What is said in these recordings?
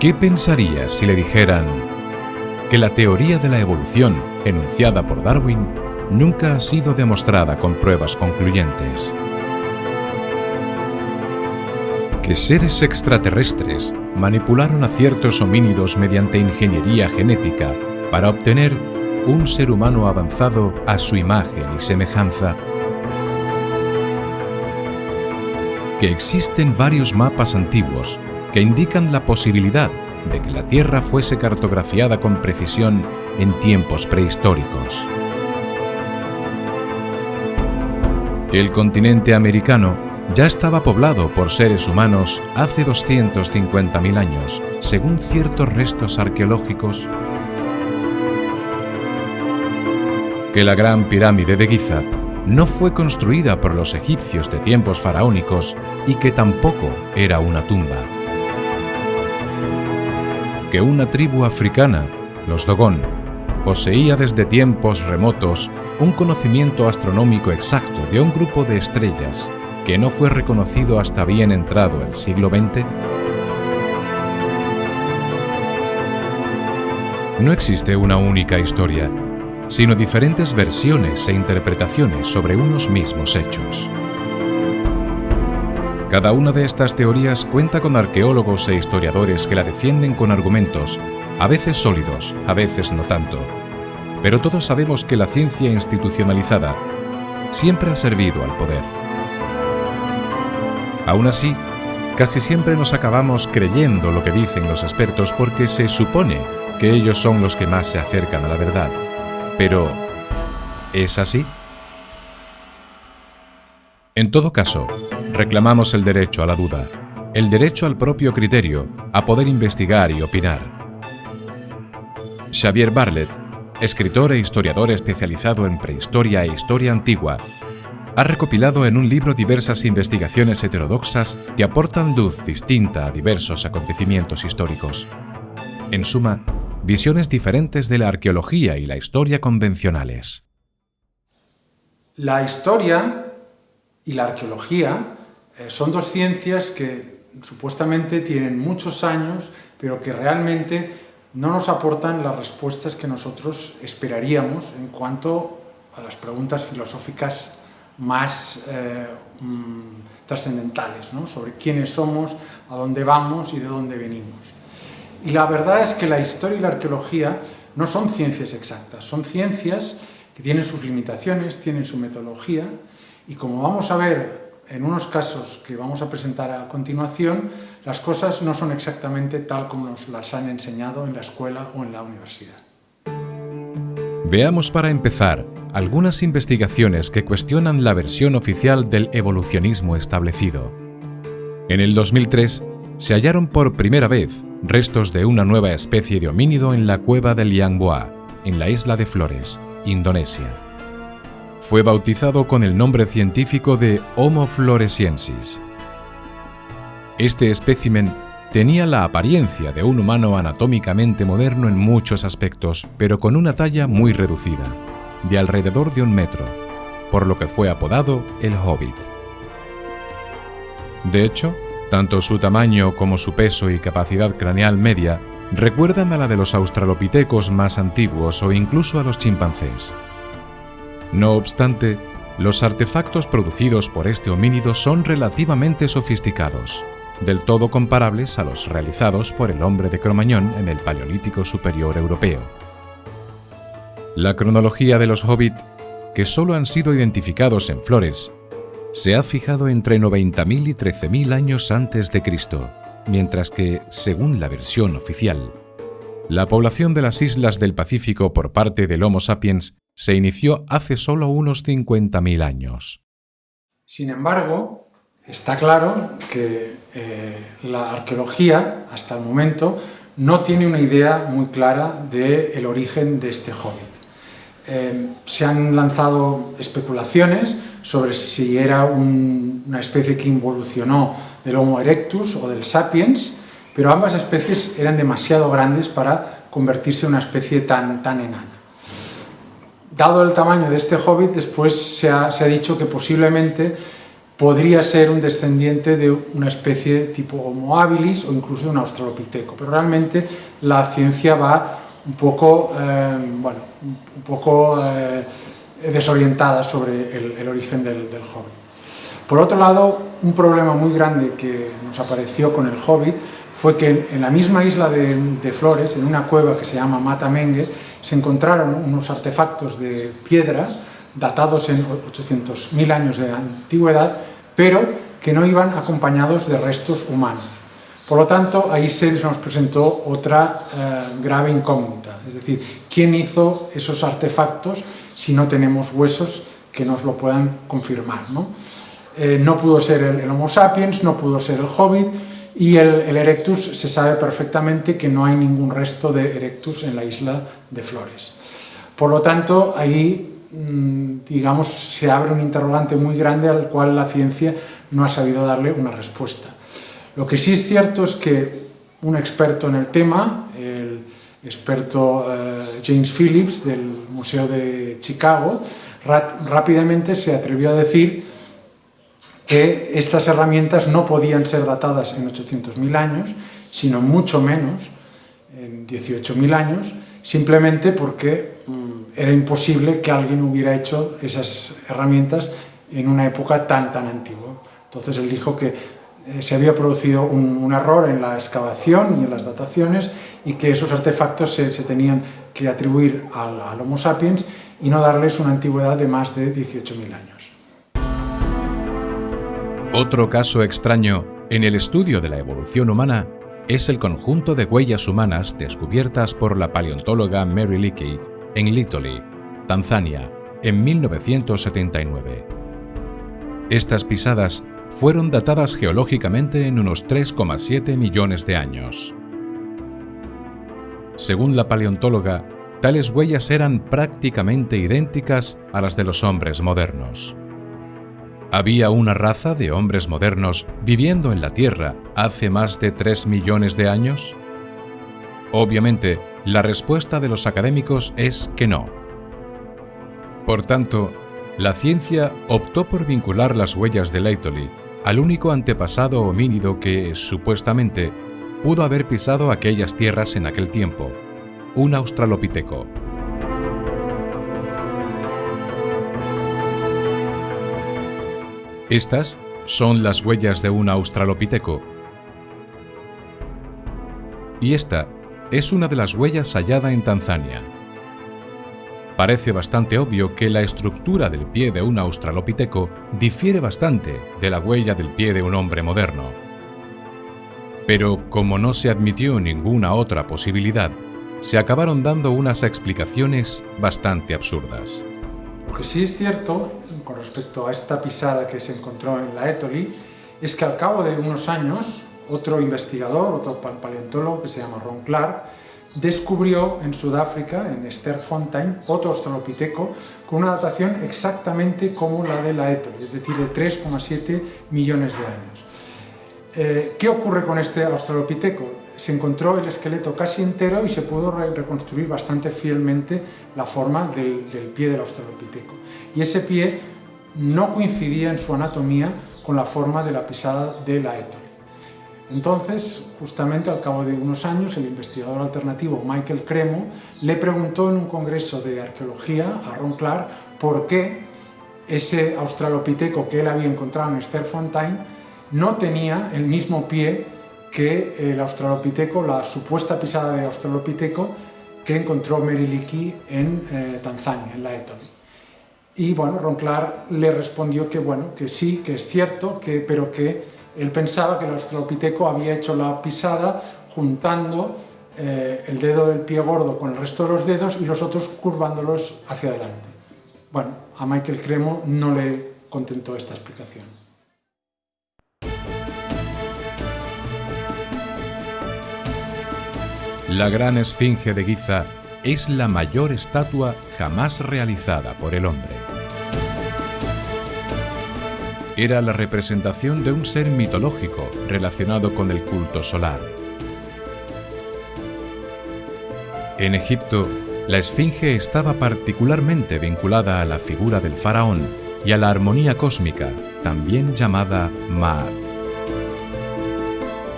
¿Qué pensarías si le dijeran que la teoría de la evolución enunciada por Darwin nunca ha sido demostrada con pruebas concluyentes? Que seres extraterrestres manipularon a ciertos homínidos mediante ingeniería genética para obtener un ser humano avanzado a su imagen y semejanza. Que existen varios mapas antiguos que indican la posibilidad de que la Tierra fuese cartografiada con precisión en tiempos prehistóricos. Que el continente americano ya estaba poblado por seres humanos hace 250.000 años, según ciertos restos arqueológicos que la gran pirámide de Giza no fue construida por los egipcios de tiempos faraónicos y que tampoco era una tumba. Que una tribu africana, los Dogon, poseía desde tiempos remotos un conocimiento astronómico exacto de un grupo de estrellas que no fue reconocido hasta bien entrado el siglo XX? No existe una única historia, sino diferentes versiones e interpretaciones sobre unos mismos hechos. Cada una de estas teorías cuenta con arqueólogos e historiadores que la defienden con argumentos, a veces sólidos, a veces no tanto. Pero todos sabemos que la ciencia institucionalizada siempre ha servido al poder. Aún así, casi siempre nos acabamos creyendo lo que dicen los expertos porque se supone que ellos son los que más se acercan a la verdad. Pero, ¿es así? En todo caso, reclamamos el derecho a la duda, el derecho al propio criterio, a poder investigar y opinar. Xavier Bartlett, escritor e historiador especializado en prehistoria e historia antigua, ha recopilado en un libro diversas investigaciones heterodoxas que aportan luz distinta a diversos acontecimientos históricos. En suma, visiones diferentes de la arqueología y la historia convencionales. La historia y la arqueología son dos ciencias que supuestamente tienen muchos años, pero que realmente no nos aportan las respuestas que nosotros esperaríamos en cuanto a las preguntas filosóficas más eh, mm, trascendentales, sobre quiénes somos, a dónde vamos y de dónde venimos. Y la verdad es que la historia y la arqueología no son ciencias exactas, son ciencias que tienen sus limitaciones, tienen su metodología, y como vamos a ver en unos casos que vamos a presentar a continuación, las cosas no son exactamente tal como nos las han enseñado en la escuela o en la universidad. Veamos para empezar algunas investigaciones que cuestionan la versión oficial del evolucionismo establecido. En el 2003, se hallaron por primera vez restos de una nueva especie de homínido en la cueva del Liangboa, en la isla de Flores, Indonesia. Fue bautizado con el nombre científico de Homo floresiensis. Este espécimen tenía la apariencia de un humano anatómicamente moderno en muchos aspectos, pero con una talla muy reducida, de alrededor de un metro, por lo que fue apodado el Hobbit. De hecho, tanto su tamaño como su peso y capacidad craneal media recuerdan a la de los australopitecos más antiguos o incluso a los chimpancés. No obstante, los artefactos producidos por este homínido son relativamente sofisticados, del todo comparables a los realizados por el hombre de Cromañón en el Paleolítico Superior Europeo. La cronología de los hobbit, que solo han sido identificados en Flores, se ha fijado entre 90.000 y 13.000 años antes de Cristo, mientras que, según la versión oficial, la población de las islas del Pacífico por parte del Homo sapiens se inició hace solo unos 50.000 años. Sin embargo, está claro que eh, la arqueología, hasta el momento, no tiene una idea muy clara del origen de este hobbit. Eh, se han lanzado especulaciones sobre si era una especie que involucionó del Homo erectus o del sapiens, pero ambas especies eran demasiado grandes para convertirse en una especie tan, tan enana. Dado el tamaño de este hobbit, después se ha, dicho que posiblemente podría ser un descendiente de una especie tipo Homo habilis o incluso de un australopiteco, pero realmente la ciencia va un poco, eh, bueno, un poco eh, desorientada sobre el, origen del, Hobbit. Por otro lado, un problema muy grande que nos apareció con el Hobbit fue que en la misma isla de, Flores, en una cueva que se llama Matamengue, se encontraron unos artefactos de piedra datados en 800.000 años de antigüedad, pero que no iban acompañados de restos humanos. Por lo tanto, ahí se nos presentó otra eh, grave incógnita, es decir, ¿quién hizo esos artefactos si no tenemos huesos que nos lo puedan confirmar? ¿no? Eh, no pudo ser el, Homo sapiens, no pudo ser el Hobbit, y el, Erectus se sabe perfectamente que no hay ningún resto de Erectus en la isla de Flores. Por lo tanto, ahí, mm, digamos, se abre un interrogante muy grande al cual la ciencia no ha sabido darle una respuesta. Lo que sí es cierto es que un experto en el tema, el experto eh, James Phillips del Museo de Chicago, rápidamente se atrevió a decir que estas herramientas no podían ser datadas en 800.000 años, sino mucho menos, en 18.000 años, simplemente porque mm, era imposible que alguien hubiera hecho esas herramientas en una época tan tan antigua. Entonces él dijo que eh, se había producido un, error en la excavación y en las dataciones y que esos artefactos se, tenían que atribuir al, al Homo sapiens y no darles una antigüedad de más de 18.000 años. Otro caso extraño en el estudio de la evolución humana es el conjunto de huellas humanas descubiertas por la paleontóloga Mary Leakey en Litoli, Tanzania, en 1979. Estas pisadas fueron datadas geológicamente en unos 3,7 millones de años. Según la paleontóloga, tales huellas eran prácticamente idénticas a las de los hombres modernos. ¿Había una raza de hombres modernos viviendo en la Tierra hace más de 3 millones de años? Obviamente, la respuesta de los académicos es que no. Por tanto, la ciencia optó por vincular las huellas de Laetoli al único antepasado homínido que, supuestamente, pudo haber pisado aquellas tierras en aquel tiempo, un australopiteco. Estas son las huellas de un australopiteco. Y esta es una de las huellas hallada en Tanzania. Parece bastante obvio que la estructura del pie de un australopiteco difiere bastante de la huella del pie de un hombre moderno. Pero como no se admitió ninguna otra posibilidad, se acabaron dando unas explicaciones bastante absurdas. Lo que sí es cierto con respecto a esta pisada que se encontró en la Etoli es que al cabo de unos años otro investigador, otro paleontólogo que se llama Ron Clark, descubrió en Sudáfrica, en Sterkfontein, otro australopiteco con una datación exactamente como la de la Etoli, es decir, de 3,7 millones de años. Eh, ¿Qué ocurre con este australopiteco? Se encontró el esqueleto casi entero y se pudo reconstruir bastante fielmente la forma del, del pie del australopiteco. Y ese pie no coincidía en su anatomía con la forma de la pisada de la Etoli. Entonces, justamente al cabo de unos años, el investigador alternativo Michael Cremo le preguntó en un congreso de arqueología a Ron Clark por qué ese australopiteco que él había encontrado en Sterfontein no tenía el mismo pie que el australopiteco, la supuesta pisada de australopiteco que encontró Meriliki en eh, Tanzania, en la Etoli. Y bueno, Ronclar le respondió que bueno, que sí, que es cierto, que, pero que él pensaba que el australopiteco había hecho la pisada juntando eh, el dedo del pie gordo con el resto de los dedos y los otros curvándolos hacia adelante. Bueno, a Michael Cremo no le contentó esta explicación. La gran esfinge de Giza es la mayor estatua jamás realizada por el hombre. Era la representación de un ser mitológico relacionado con el culto solar. En Egipto, la esfinge estaba particularmente vinculada a la figura del faraón y a la armonía cósmica, también llamada Maat.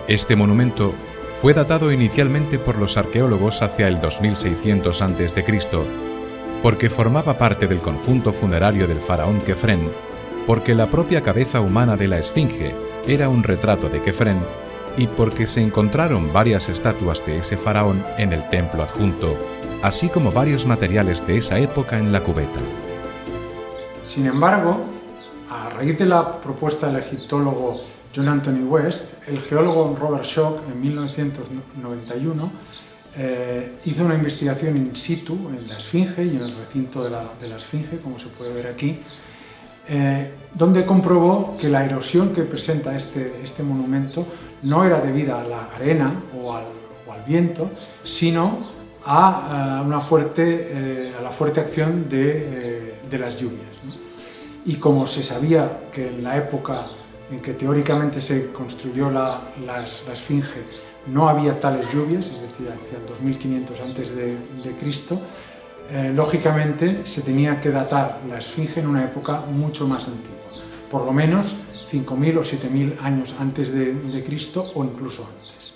Este monumento fue datado inicialmente por los arqueólogos hacia el 2600 a.C., porque formaba parte del conjunto funerario del faraón Kefren, porque la propia cabeza humana de la esfinge era un retrato de Kefren y porque se encontraron varias estatuas de ese faraón en el templo adjunto, así como varios materiales de esa época en la cubeta. Sin embargo, a raíz de la propuesta del egiptólogo John Anthony West, el geólogo Robert Schock en 1991 eh, hizo una investigación in situ en la Esfinge y en el recinto de la, Esfinge, como se puede ver aquí, eh, donde comprobó que la erosión que presenta este, este monumento no era debida a la arena o al, viento, sino a, una fuerte, eh, a la fuerte acción de, las lluvias. Y como se sabía que en la época en que teóricamente se construyó la, Esfinge no había tales lluvias, es decir, hacia el 2500 antes de, Cristo, eh, lógicamente se tenía que datar la Esfinge en una época mucho más antigua, por lo menos 5.000 o 7.000 años antes de, de Cristo o incluso antes.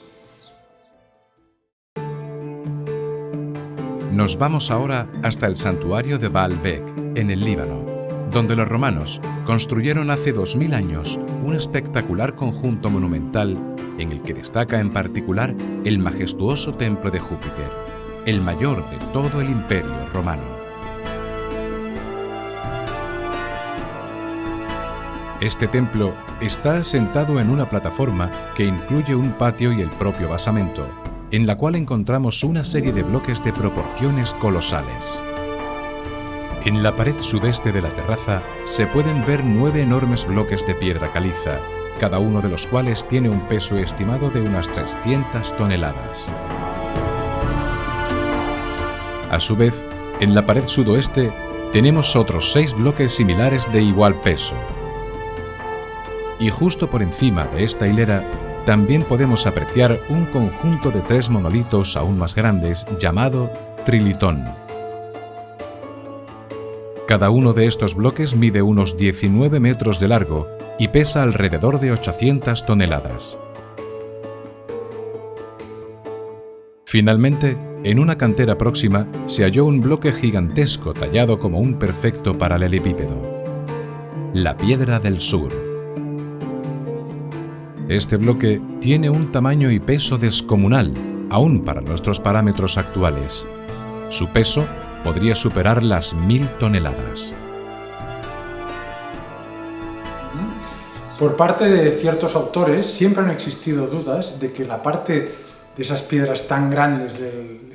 Nos vamos ahora hasta el santuario de Baalbek, en el Líbano donde los romanos construyeron hace 2000 años un espectacular conjunto monumental en el que destaca en particular el majestuoso templo de Júpiter, el mayor de todo el imperio romano. Este templo está asentado en una plataforma que incluye un patio y el propio basamento, en la cual encontramos una serie de bloques de proporciones colosales. En la pared sudeste de la terraza se pueden ver nueve enormes bloques de piedra caliza, cada uno de los cuales tiene un peso estimado de unas 300 toneladas. A su vez, en la pared sudoeste tenemos otros seis bloques similares de igual peso. Y justo por encima de esta hilera también podemos apreciar un conjunto de tres monolitos aún más grandes llamado trilitón. Cada uno de estos bloques mide unos 19 metros de largo y pesa alrededor de 800 toneladas. Finalmente, en una cantera próxima se halló un bloque gigantesco tallado como un perfecto paralelepípedo. La Piedra del Sur. Este bloque tiene un tamaño y peso descomunal, aún para nuestros parámetros actuales. Su peso podría superar las mil toneladas. Por parte de ciertos autores siempre han existido dudas de que la parte de esas piedras tan grandes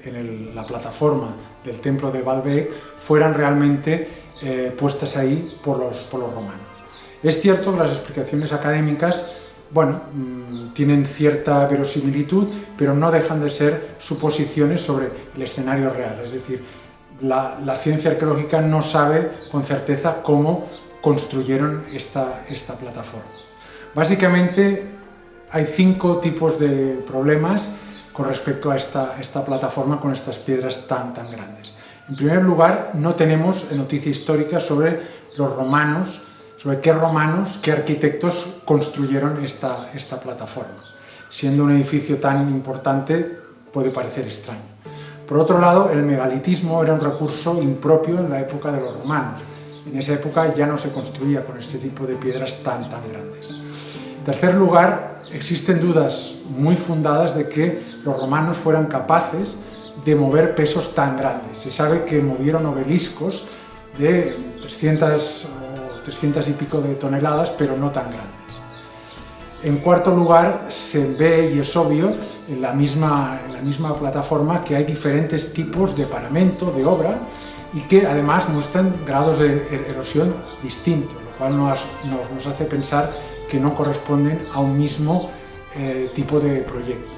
en la plataforma del templo de Baalbek fueran realmente eh, puestas ahí por los, por los romanos. Es cierto que las explicaciones académicas bueno, mm, tienen cierta verosimilitud, pero no dejan de ser suposiciones sobre el escenario real, es decir, la, ciencia arqueológica no sabe con certeza cómo construyeron esta, esta plataforma. Básicamente hay cinco tipos de problemas con respecto a esta, esta plataforma con estas piedras tan, tan grandes. En primer lugar, no tenemos noticia histórica sobre los romanos, sobre qué romanos, qué arquitectos construyeron esta, esta plataforma. Siendo un edificio tan importante, puede parecer extraño. Por otro lado, el megalitismo era un recurso impropio en la época de los romanos. En esa época ya no se construía con este tipo de piedras tan, tan grandes. En tercer lugar, existen dudas muy fundadas de que los romanos fueran capaces de mover pesos tan grandes. Se sabe que movieron obeliscos de 300 o 300 y pico de toneladas, pero no tan grandes. En cuarto lugar, se ve y es obvio en la misma, plataforma que hay diferentes tipos de paramento, de obra, y que además muestran grados de er-, erosión distintos, lo cual nos, hace pensar que no corresponden a un mismo eh, tipo de proyecto.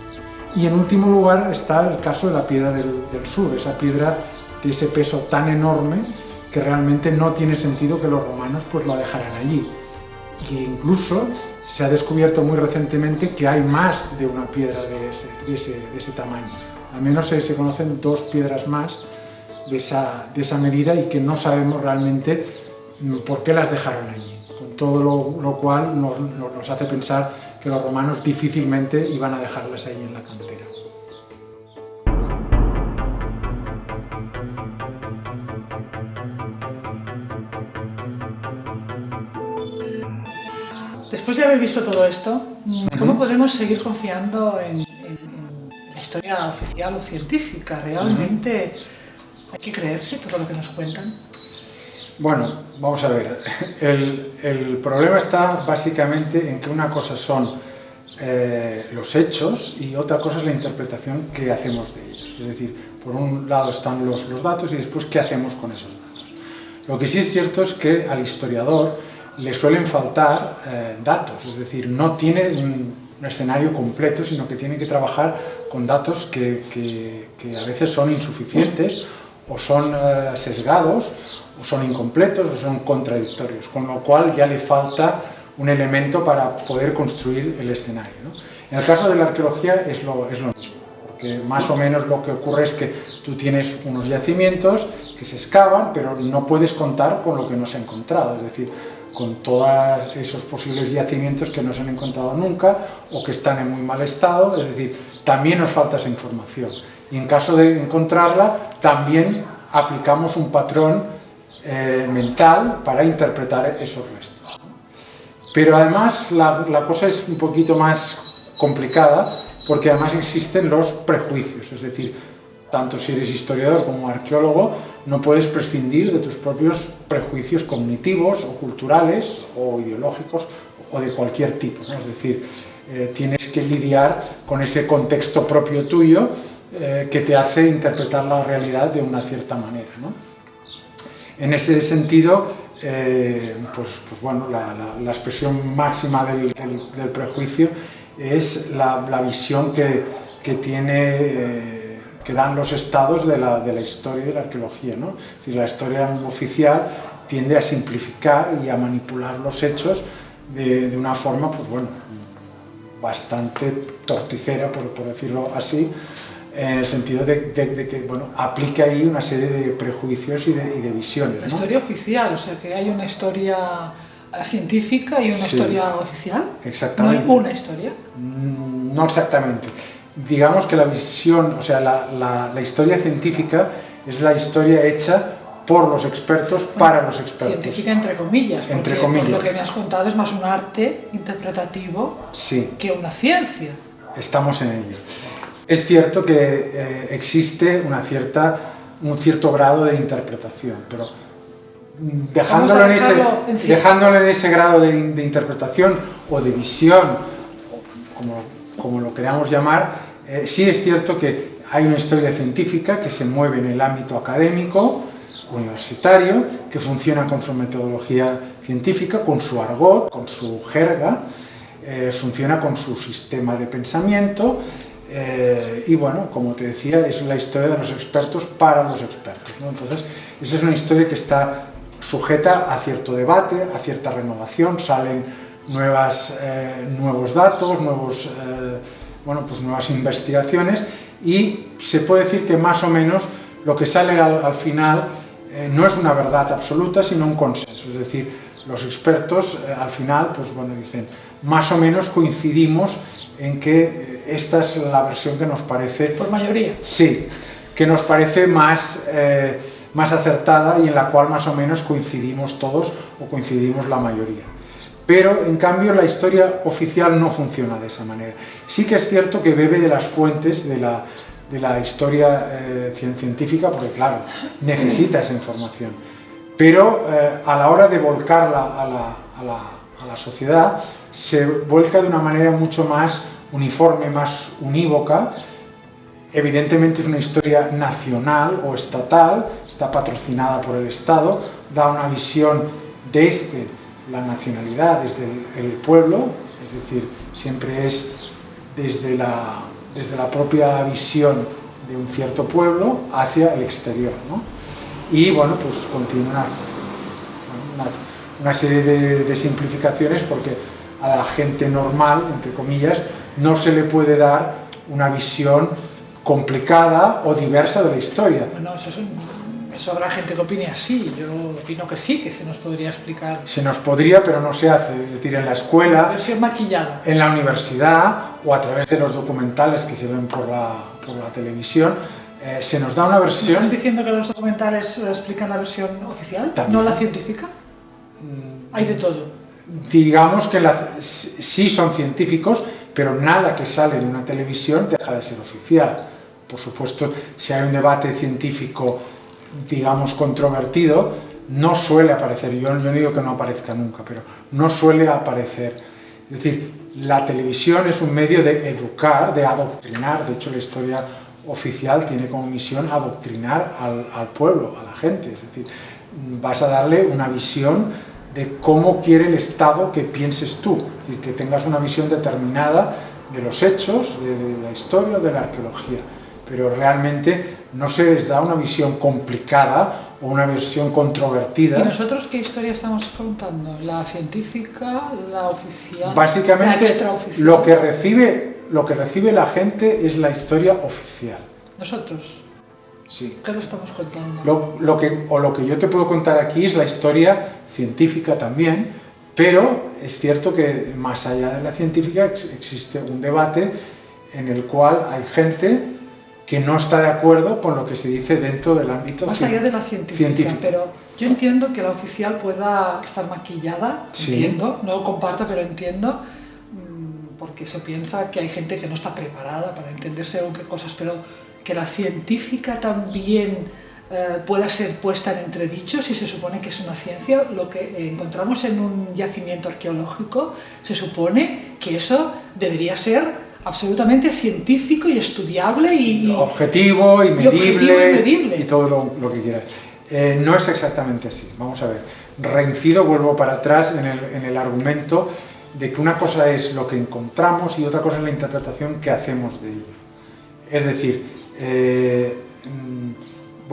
Y en último lugar está el caso de la piedra del, sur, esa piedra de ese peso tan enorme que realmente no tiene sentido que los romanos pues lo dejaran allí. E incluso se ha descubierto muy recientemente que hay más de una piedra de ese, tamaño. Al menos se, conocen dos piedras más de esa, medida y que no sabemos realmente por qué las dejaron allí. Todo lo, cual nos, nos hace pensar que los romanos difícilmente iban a dejarlas ahí en la cantera. Después de haber visto todo esto, ¿cómo podemos seguir confiando en, la historia oficial o científica? ¿Realmente hay que creerse todo lo que nos cuentan? Bueno, vamos a ver. El, problema está básicamente en que una cosa son eh, los hechos y otra cosa es la interpretación que hacemos de ellos. Es decir, por un lado están los, datos y después qué hacemos con esos datos. Lo que sí es cierto es que al historiador le suelen faltar eh, datos, es decir, no tiene un, escenario completo, sino que tiene que trabajar con datos que, que, a veces son insuficientes o son eh, sesgados o son incompletos o son contradictorios, con lo cual ya le falta un elemento para poder construir el escenario. En el caso de la arqueología es lo, es lo mismo, porque más o menos lo que ocurre es que tú tienes unos yacimientos que se excavan, pero no puedes contar con lo que no se ha encontrado, es decir, con todos esos posibles yacimientos que no se han encontrado nunca o que están en muy mal estado, es decir, también nos falta esa información. Y en caso de encontrarla, también aplicamos un patrón eh, mental para interpretar esos restos. Pero además la, cosa es un poquito más complicada porque además existen los prejuicios, es decir, tanto si eres historiador como arqueólogo, no puedes prescindir de tus propios prejuicios cognitivos o culturales o ideológicos o de cualquier tipo. Es decir, eh, tienes que lidiar con ese contexto propio tuyo eh, que te hace interpretar la realidad de una cierta manera. En ese sentido, eh, pues, pues, bueno, la, expresión máxima del, prejuicio es la, visión que, que tiene que dan los estados de la, de la historia y de la arqueología. ¿no? la historia oficial tiende a simplificar y a manipular los hechos de, de una forma, pues bueno, bastante torticera, por, por decirlo así, en el sentido de, de, que bueno, aplica ahí una serie de prejuicios y de, y de visiones. La historia oficial, o sea, que hay una historia científica y una historia oficial. Exactamente. ¿No hay una historia? Mm, no exactamente digamos que la visión, o sea, la, la, historia científica es la historia hecha por los expertos para los expertos. Científica entre comillas, entre comillas. lo que me has contado es más un arte interpretativo sí. que una ciencia. Estamos en ello. Es cierto que eh, existe una cierta, un cierto grado de interpretación, pero dejándolo, en ese, dejándolo en ese grado de, de interpretación o de visión, como como lo queramos llamar, eh, sí es cierto que hay una historia científica que se mueve en el ámbito académico, universitario, que funciona con su metodología científica, con su argot, con su jerga, eh, funciona con su sistema de pensamiento eh, y bueno, como te decía, es la historia de los expertos para los expertos. Entonces, esa es una historia que está sujeta a cierto debate, a cierta renovación, salen nuevas, eh, nuevos datos, nuevos, eh, bueno, pues nuevas investigaciones y se puede decir que más o menos lo que sale al, final eh, no es una verdad absoluta, sino un consenso. Es decir, los expertos al final pues, bueno, dicen más o menos coincidimos en que esta es la versión que nos parece... ¿Por mayoría? Sí, que nos parece más, más acertada y en la cual más o menos coincidimos todos o coincidimos la mayoría pero en cambio la historia oficial no funciona de esa manera. Sí que es cierto que bebe de las fuentes de la, de la historia eh, científica, porque claro, necesita esa información, pero eh, a la hora de volcarla a la, a, la, a la, sociedad, se vuelca de una manera mucho más uniforme, más unívoca, evidentemente es una historia nacional o estatal, está patrocinada por el Estado, da una visión de este la nacionalidad desde el, pueblo, es decir, siempre es desde la, desde la propia visión de un cierto pueblo hacia el exterior. ¿no? Y bueno, pues continúa una, una, serie de, de, simplificaciones porque a la gente normal, entre comillas, no se le puede dar una visión complicada o diversa de la historia. Bueno, eso es un Eso habrá gente que opine así, yo opino que sí, que se nos podría explicar. Se nos podría, pero no se hace, es decir, en la escuela, Versión maquillada. en la universidad o a través de los documentales que se ven por la, por la televisión, eh, se nos da una ¿Me versión estás diciendo que los documentales eh, explican la versión oficial, También. no la científica? Hay de todo. Digamos que la- sí son científicos, pero nada que sale en una televisión deja de ser oficial. Por supuesto, si hay un debate científico, digamos, controvertido, no suele aparecer, yo, yo no digo que no aparezca nunca, pero no suele aparecer. Es decir, la televisión es un medio de educar, de adoctrinar, de hecho la historia oficial tiene como misión adoctrinar al, al pueblo, a la gente, es decir, vas a darle una visión de cómo quiere el Estado que pienses tú, es decir, que tengas una visión determinada de los hechos, de, la historia, de la arqueología, pero realmente no se les da una visión complicada o una visión controvertida. ¿Y nosotros qué historia estamos contando? ¿La científica, la oficial, la Básicamente extraoficial? lo que, recibe, lo que recibe la gente es la historia oficial. Nosotros, Sí. ¿qué le estamos contando? Lo, lo que, o lo que yo te puedo contar aquí es la historia científica también, pero es cierto que más allá de la científica ex- existe un debate en el cual hay gente que no está de acuerdo con lo que se dice dentro del ámbito Más cien- allá de la científica, científico. pero yo entiendo que la oficial pueda estar maquillada, Sí. entiendo, no lo comparto, pero entiendo, mm, porque se piensa que hay gente que no está preparada para entender según qué cosas, pero que la científica también eh, pueda ser puesta en entredicho si se supone que es una ciencia, lo que encontramos en un yacimiento arqueológico, se supone que eso debería ser absolutamente científico y estudiable y, objetivo y Y objetivo y medible y todo lo, lo que quieras. Eh, no es exactamente así, vamos a ver. Reincido, vuelvo para atrás en el, en el argumento de que una cosa es lo que encontramos y otra cosa es la interpretación que hacemos de ello. Es decir, eh,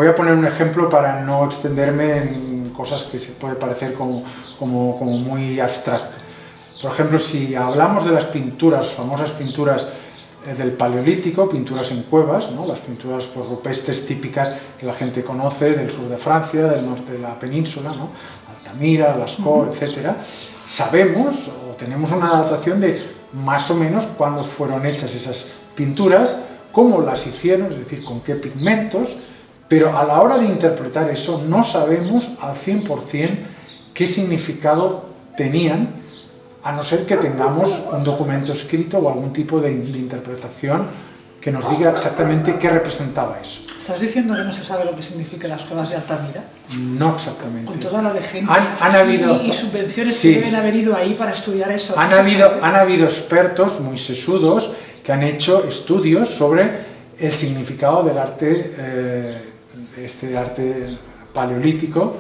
voy a poner un ejemplo para no extenderme en cosas que se puede parecer como, como, como muy abstracto. Por ejemplo, si hablamos de las pinturas, famosas pinturas eh, del Paleolítico, pinturas en cuevas, ¿no? las pinturas pues, rupestres típicas que la gente conoce del sur de Francia, del norte de la península, ¿no? Altamira, Lascaux, etc. Sabemos o tenemos una datación de más o menos cuándo fueron hechas esas pinturas, cómo las hicieron, es decir, con qué pigmentos, pero a la hora de interpretar eso no sabemos al 100% qué significado tenían a no ser que tengamos un documento escrito o algún tipo de, de interpretación que nos diga exactamente qué representaba eso. ¿Estás diciendo que no se sabe lo que significan las cuevas de Altamira? No exactamente. Con toda la de gente Han- han habido- y, subvenciones Sí. que deben haber ido ahí para estudiar eso. Han ¿No se habido, han habido expertos muy sesudos que han hecho estudios sobre el significado del arte, eh, este arte paleolítico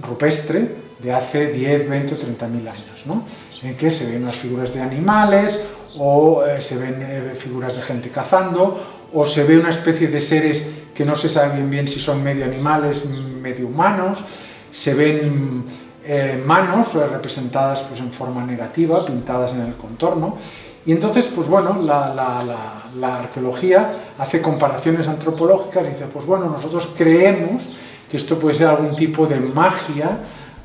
rupestre de hace 10, 20 o 30 mil años, ¿no? en que se ven unas figuras de animales o eh, se ven eh, figuras de gente cazando o se ve una especie de seres que no se sabe bien bien si son medio animales, medio humanos, se ven eh, manos representadas pues, en forma negativa, pintadas en el contorno, y entonces, pues bueno, la, arqueología hace comparaciones antropológicas y dice, pues bueno, nosotros creemos que esto puede ser algún tipo de magia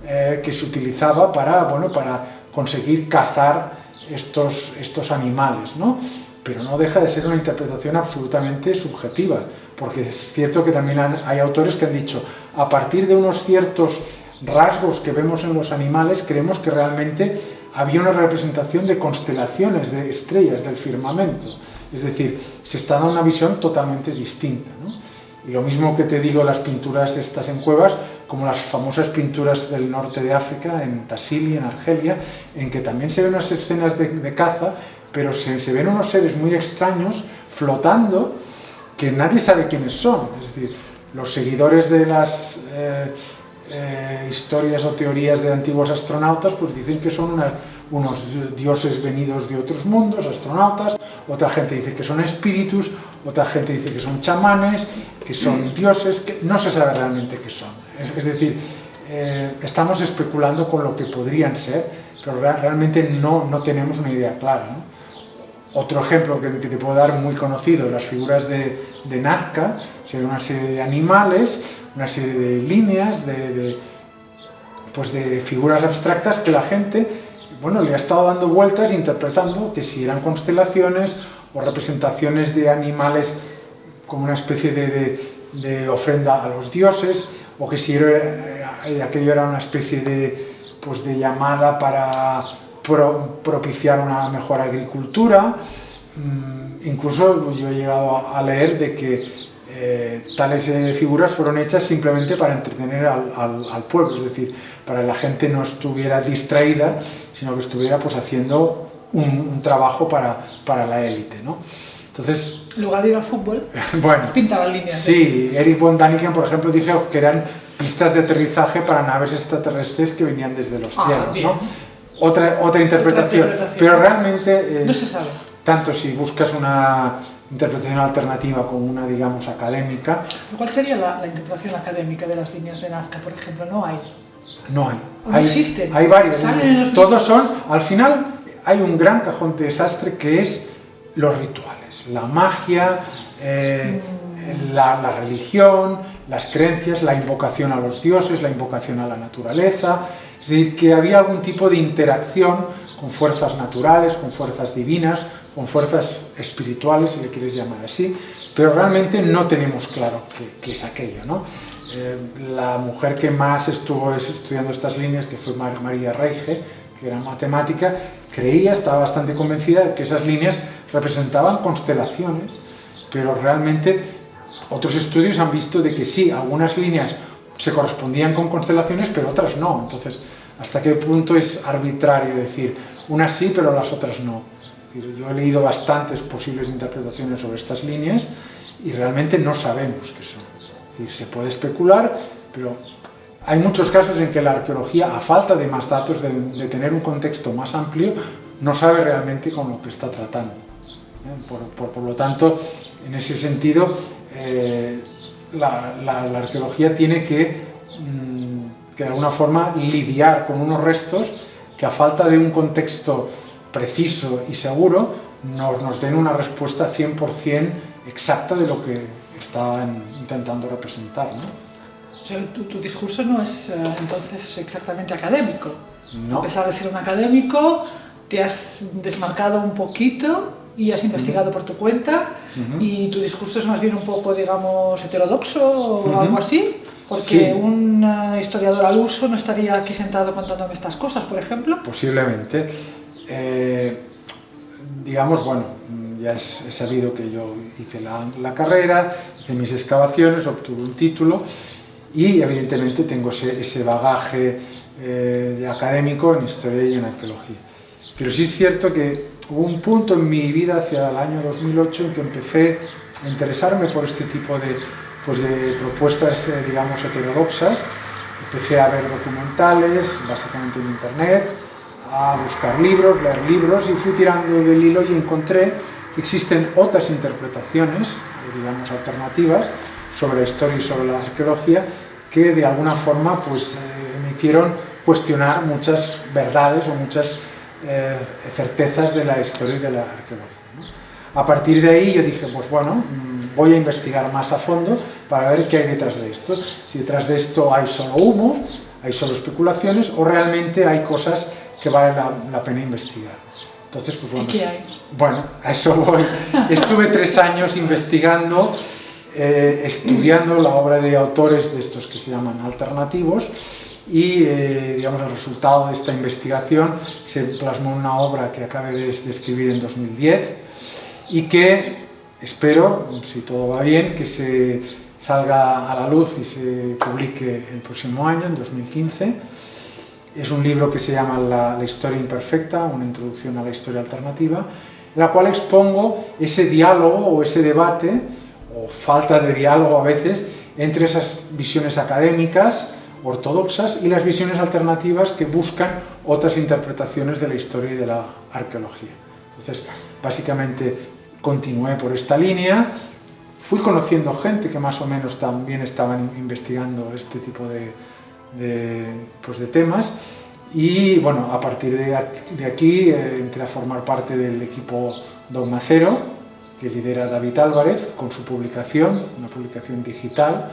eh, que se utilizaba para, bueno, para conseguir cazar estos, estos animales, ¿no? Pero no deja de ser una interpretación absolutamente subjetiva, porque es cierto que también hay autores que han dicho, a partir de unos ciertos rasgos que vemos en los animales, creemos que realmente había una representación de constelaciones, de estrellas, del firmamento. Es decir, se está dando una visión totalmente distinta. ¿no? Y lo mismo que te digo las pinturas estas en cuevas, como las famosas pinturas del norte de África, en Tassili, en Argelia, en que también se ven unas escenas de, caza, pero se, se ven unos seres muy extraños flotando que nadie sabe quiénes son. Es decir, los seguidores de las eh, eh, historias o teorías de antiguos astronautas pues dicen que son unos dioses venidos de otros mundos, astronautas, otra gente dice que son espíritus, otra gente dice que son chamanes, que son dioses, que no se sabe realmente qué son. Es, decir, eh, estamos especulando con lo que podrían ser, pero rea- realmente no, no tenemos una idea clara. Otro ejemplo que, que te puedo dar muy conocido, las figuras de Nazca, sería una serie de animales, una serie de líneas, de, pues de figuras abstractas que la gente bueno, le ha estado dando vueltas interpretando que si eran constelaciones o representaciones de animales como una especie de, ofrenda a los dioses, o que si eh, aquello era una especie de, pues de llamada para propiciar una mejor agricultura. Mm, incluso yo he llegado a leer de que eh, tales eh, figuras fueron hechas simplemente para entretener al, pueblo, es decir, para que la gente no estuviera distraída, sino que estuviera pues haciendo un, trabajo para, para la élite. ¿no? Entonces, en lugar de ir al fútbol, bueno, pintaban líneas. Sí, Eric von Daniken, por ejemplo, dijo que eran pistas de aterrizaje para naves extraterrestres que venían desde los ah, cielos. ¿no? Otra, otra, interpretación. pero realmente... Eh, no se sabe. Tanto si buscas una interpretación alternativa como una, digamos, académica... ¿Cuál sería la, interpretación académica de las líneas de Nazca, por ejemplo? No hay. No hay. No hay, existen. Hay varias. Todos son... Al final hay un gran cajón de desastre que es los rituales, la magia, eh, la, religión, las creencias, la invocación a los dioses, la invocación a la naturaleza, es decir, que había algún tipo de interacción con fuerzas naturales, con fuerzas divinas, con fuerzas espirituales, si le quieres llamar así, pero realmente no tenemos claro qué, es aquello. ¿no? Eh, la mujer que más estuvo estudiando estas líneas, que fue María Reige, que era matemática, creía, estaba bastante convencida de que esas líneas representaban constelaciones, pero realmente otros estudios han visto de que sí, algunas líneas se correspondían con constelaciones, pero otras no. Entonces, ¿hasta qué punto es arbitrario decir unas sí, pero las otras no? Yo he leído bastantes posibles interpretaciones sobre estas líneas y realmente no sabemos qué son. se puede especular, pero hay muchos casos en que la arqueología, a falta de más datos, de, tener un contexto más amplio, no sabe realmente con lo que está tratando. ¿eh? Por, lo tanto, en ese sentido, eh, la, arqueología tiene que, mm, que, de alguna forma, lidiar con unos restos que a falta de un contexto preciso y seguro, nos, nos den una respuesta 100% exacta de lo que estaban intentando representar. ¿no? tu, discurso no es eh, entonces exactamente académico. No. A pesar de ser un académico, te has desmarcado un poquito y has investigado por tu cuenta y tu discurso es más bien un poco, digamos, heterodoxo o algo así, porque un eh, historiador al uso no estaría aquí sentado contándome estas cosas, por ejemplo. Posiblemente. Eh, digamos, bueno, ya es, sabido que yo hice la, carrera, hice mis excavaciones, obtuve un título y evidentemente tengo ese, bagaje eh, académico en historia y en arqueología. Pero sí es cierto que hubo un punto en mi vida hacia el año 2008 en que empecé a interesarme por este tipo de, pues de propuestas, eh, digamos, heterodoxas. Empecé a ver documentales, básicamente en internet, a buscar libros, leer libros y fui tirando del hilo y encontré que existen otras interpretaciones, eh, digamos, alternativas, sobre la historia y sobre la arqueología que de alguna forma pues, eh, me hicieron cuestionar muchas verdades o muchas eh, certezas de la historia y de la arqueología. A partir de ahí yo dije, pues bueno, mm, voy a investigar más a fondo para ver qué hay detrás de esto. Si detrás de esto hay solo humo, hay solo especulaciones o realmente hay cosas que vale la, pena investigar. Entonces, pues bueno, ¿Y qué hay? bueno, a eso voy. Estuve tres años investigando eh, estudiando la obra de autores de estos que se llaman alternativos y eh, digamos, el resultado de esta investigación se plasmó en una obra que acabé de, escribir en 2010 y que espero, si todo va bien, que se salga a la luz y se publique el próximo año, en 2015. Es un libro que se llama La, historia imperfecta, una introducción a la historia alternativa, en la cual expongo ese diálogo o ese debate o falta de diálogo a veces entre esas visiones académicas ortodoxas y las visiones alternativas que buscan otras interpretaciones de la historia y de la arqueología. Entonces, básicamente continué por esta línea, fui conociendo gente que más o menos también estaban investigando este tipo de, pues de temas y bueno, a partir de aquí, eh, entré a formar parte del equipo Dogma Cero, que lidera David Álvarez con su publicación, una publicación digital,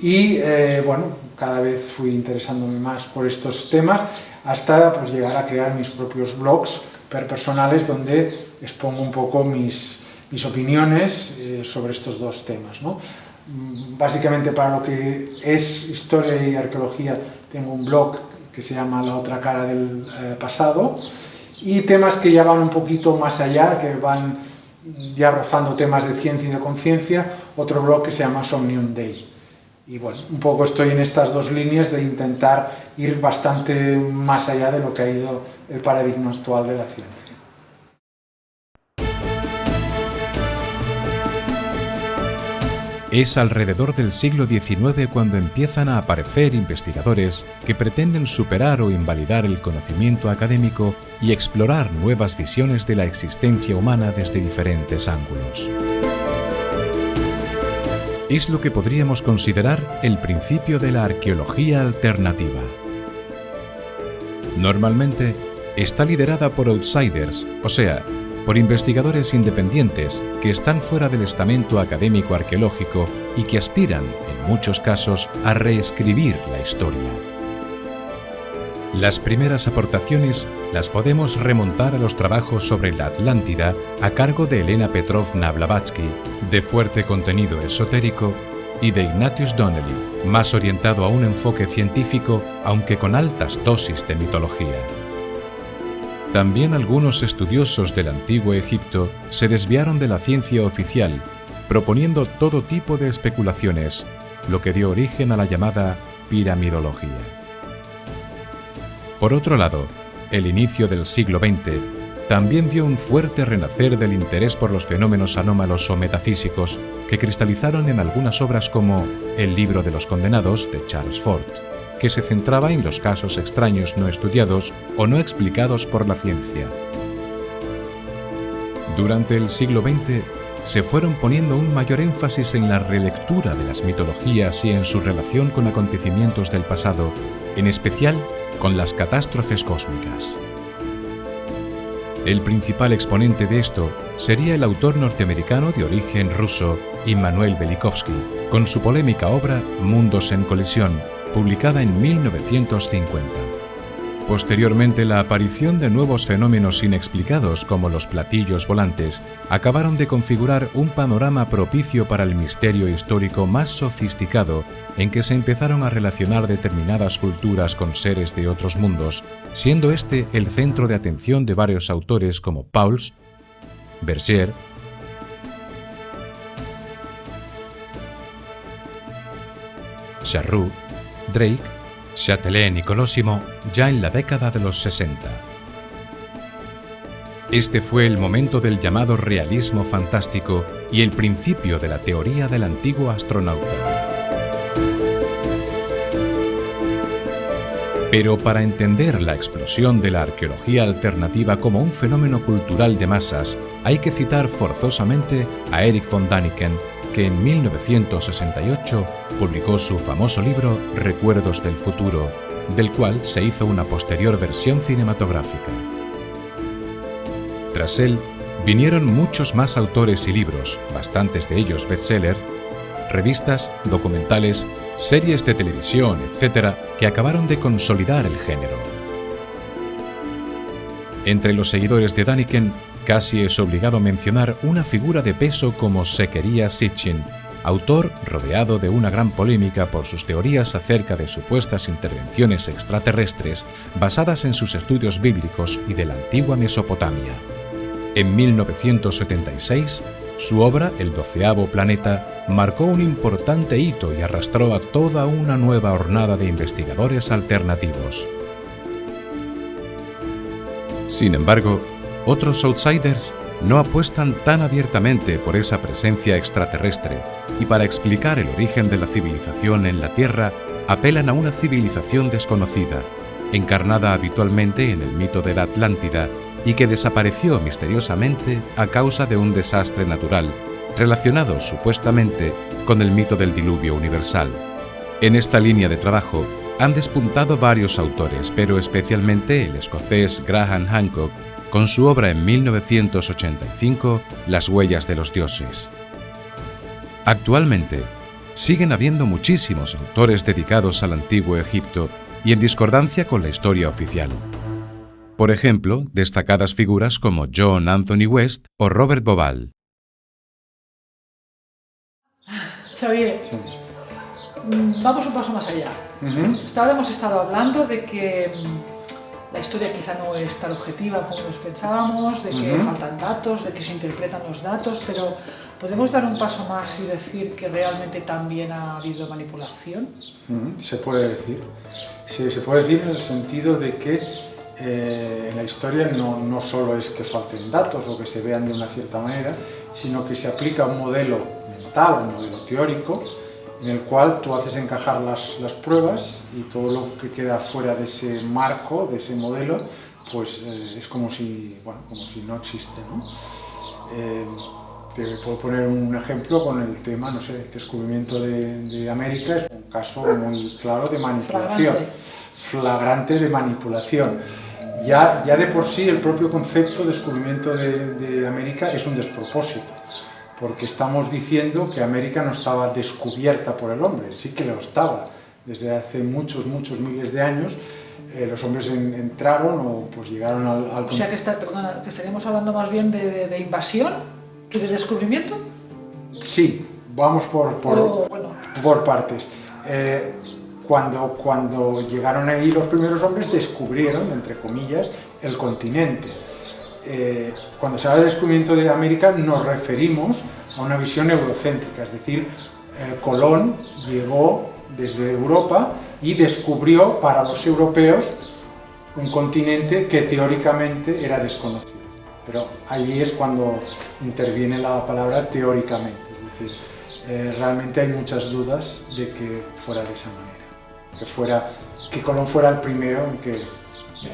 y eh, bueno, cada vez fui interesándome más por estos temas hasta pues, llegar a crear mis propios blogs personales donde expongo un poco mis, mis opiniones eh, sobre estos dos temas. ¿no? Mm, básicamente para lo que es historia y arqueología tengo un blog que se llama La otra cara del eh, pasado y temas que ya van un poquito más allá, que van ya rozando temas de ciencia y de conciencia, otro blog que se llama Somnium Day. Y bueno, un poco estoy en estas dos líneas de intentar ir bastante más allá de lo que ha ido el paradigma actual de la ciencia. Es alrededor del siglo XIX cuando empiezan a aparecer investigadores que pretenden superar o invalidar el conocimiento académico y explorar nuevas visiones de la existencia humana desde diferentes ángulos es lo que podríamos considerar el principio de la arqueología alternativa. Normalmente está liderada por outsiders, o sea, por investigadores independientes que están fuera del estamento académico arqueológico y que aspiran, en muchos casos, a reescribir la historia. Las primeras aportaciones las podemos remontar a los trabajos sobre la Atlántida a cargo de Elena Petrovna Blavatsky, de fuerte contenido esotérico, y de Ignatius Donnelly, más orientado a un enfoque científico, aunque con altas dosis de mitología. También algunos estudiosos del antiguo Egipto se desviaron de la ciencia oficial, proponiendo todo tipo de especulaciones, lo que dio origen a la llamada piramidología. Por otro lado, el inicio del siglo XX también vio un fuerte renacer del interés por los fenómenos anómalos o metafísicos que cristalizaron en algunas obras como El libro de los condenados de Charles Ford, que se centraba en los casos extraños no estudiados o no explicados por la ciencia. Durante el siglo XX se fueron poniendo un mayor énfasis en la relectura de las mitologías y en su relación con acontecimientos del pasado, en especial con las catástrofes cósmicas. El principal exponente de esto sería el autor norteamericano de origen ruso, Immanuel Velikovsky, con su polémica obra Mundos en colisión, publicada en 1950. Posteriormente, la aparición de nuevos fenómenos inexplicados como los platillos volantes acabaron de configurar un panorama propicio para el misterio histórico más sofisticado en que se empezaron a relacionar determinadas culturas con seres de otros mundos, siendo este el centro de atención de varios autores como Pauls, Berger, Charroux, Drake Châtelet y ya en la década de los 60. Este fue el momento del llamado realismo fantástico y el principio de la teoría del antiguo astronauta. Pero para entender la explosión de la arqueología alternativa como un fenómeno cultural de masas, hay que citar forzosamente a Eric von Daniken que en 1968 publicó su famoso libro Recuerdos del Futuro, del cual se hizo una posterior versión cinematográfica. Tras él, vinieron muchos más autores y libros, bastantes de ellos bestseller, revistas, documentales, series de televisión, etc., que acabaron de consolidar el género. Entre los seguidores de Daniken Casi es obligado mencionar una figura de peso como Sequería Sitchin, autor rodeado de una gran polémica por sus teorías acerca de supuestas intervenciones extraterrestres basadas en sus estudios bíblicos y de la antigua Mesopotamia. En 1976, su obra, El doceavo planeta, marcó un importante hito y arrastró a toda una nueva hornada de investigadores alternativos. Sin embargo, otros outsiders no apuestan tan abiertamente por esa presencia extraterrestre y para explicar el origen de la civilización en la Tierra apelan a una civilización desconocida, encarnada habitualmente en el mito de la Atlántida y que desapareció misteriosamente a causa de un desastre natural, relacionado supuestamente con el mito del diluvio universal. En esta línea de trabajo han despuntado varios autores, pero especialmente el escocés Graham Hancock con su obra en 1985, Las huellas de los dioses. Actualmente, siguen habiendo muchísimos autores dedicados al antiguo Egipto y en discordancia con la historia oficial. Por ejemplo, destacadas figuras como John Anthony West o Robert Bobal. Xavier, mm, vamos un paso más allá. Hasta hemos estado hablando de que mm, la historia quizá no es tan objetiva como nos pensábamos, de que faltan datos, de que se interpretan los datos, pero ¿podemos dar un paso más y decir que realmente también ha habido manipulación? Se puede decir. Sí, se puede decir en el sentido de que eh, en la historia no, no solo es que falten datos o que se vean de una cierta manera, sino que se aplica un modelo mental, un modelo teórico, en el cual tú haces encajar las, las pruebas y todo lo que queda fuera de ese marco, de ese modelo, pues eh, es como si, bueno, como si no existe. ¿no? Eh, te puedo poner un ejemplo con el tema, no sé, el descubrimiento de, de América, es un caso muy claro de manipulación, flagrante, de manipulación. Ya, ya de por sí el propio concepto de descubrimiento de, de América es un despropósito porque estamos diciendo que América no estaba descubierta por el hombre, sí que lo estaba. Desde hace muchos, muchos miles de años eh, los hombres en, entraron o pues llegaron al... al o sea que, está, perdona, que estaríamos hablando más bien de, de, invasión que de descubrimiento. Sí, vamos por, por, bueno. por partes. Eh, cuando, cuando llegaron ahí los primeros hombres descubrieron, entre comillas, el continente eh, cuando se habla de descubrimiento de América nos referimos a una visión eurocéntrica, es decir, eh, Colón llegó desde Europa y descubrió para los europeos un continente que teóricamente era desconocido. Pero ahí es cuando interviene la palabra teóricamente, es decir, eh, realmente hay muchas dudas de que fuera de esa manera, que, fuera, que Colón fuera el primero en que,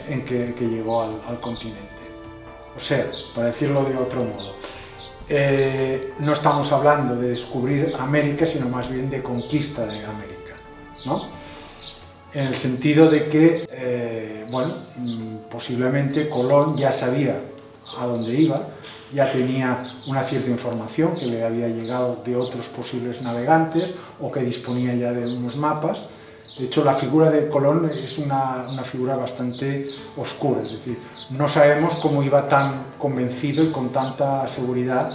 en que, llegó al continente. O sea, para decirlo de otro modo, eh, no estamos hablando de descubrir América, sino más bien de conquista de América, ¿no? En el sentido de que, eh, bueno, mm, posiblemente Colón ya sabía a dónde iba, ya tenía una cierta información que le había llegado de otros posibles navegantes o que disponía ya de unos mapas, de hecho, la figura de Colón es una, una, figura bastante oscura, es decir, no sabemos cómo iba tan convencido y con tanta seguridad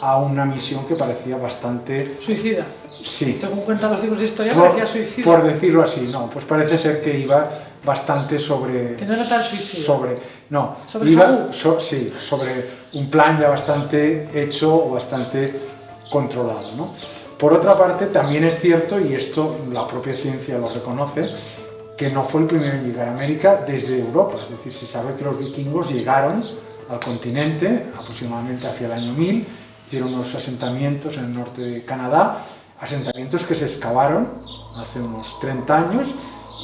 a una misión que parecía bastante... Suicida. Sí. Según cuentan los libros de historia, por, parecía suicida. Por decirlo así, no, pues parece ser que iba bastante sobre... Que no era tan suicida. Sobre, no, ¿Sobre iba, so, sí, sobre un plan ya bastante hecho o bastante controlado, ¿no? Por otra parte, también es cierto, y esto la propia ciencia lo reconoce, que no fue el primero en llegar a América desde Europa. Es decir, se sabe que los vikingos llegaron al continente aproximadamente hacia el año 1000, hicieron unos asentamientos en el norte de Canadá, asentamientos que se excavaron hace unos 30 años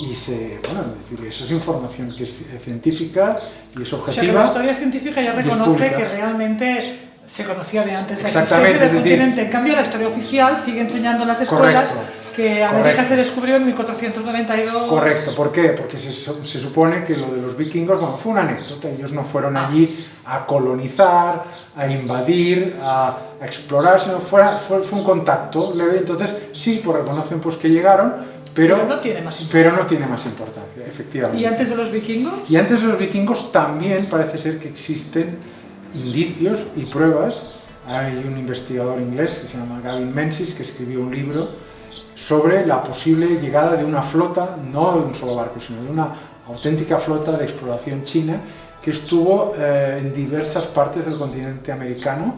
y se, bueno, es decir, eso es información que es científica y es objetiva. O sea, que la historia científica ya reconoce que realmente se conocía de antes Exactamente, del continente. En cambio, la historia oficial sigue enseñando en las escuelas Correcto. que América Correcto. se descubrió en 1492. Correcto, ¿por qué? Porque se, se, supone que lo de los vikingos, bueno, fue una anécdota, ellos no fueron allí a colonizar, a invadir, a, a explorar, sino fuera, fue, fue, un contacto leve, entonces sí, pues reconocen pues que llegaron, pero, pero, no tiene más pero no tiene más importancia, efectivamente. ¿Y antes de los vikingos? Y antes de los vikingos también parece ser que existen indicios y pruebas. Hay un investigador inglés que se llama Gavin Menzies que escribió un libro sobre la posible llegada de una flota, no de un solo barco, sino de una auténtica flota de exploración china que estuvo eh, en diversas partes del continente americano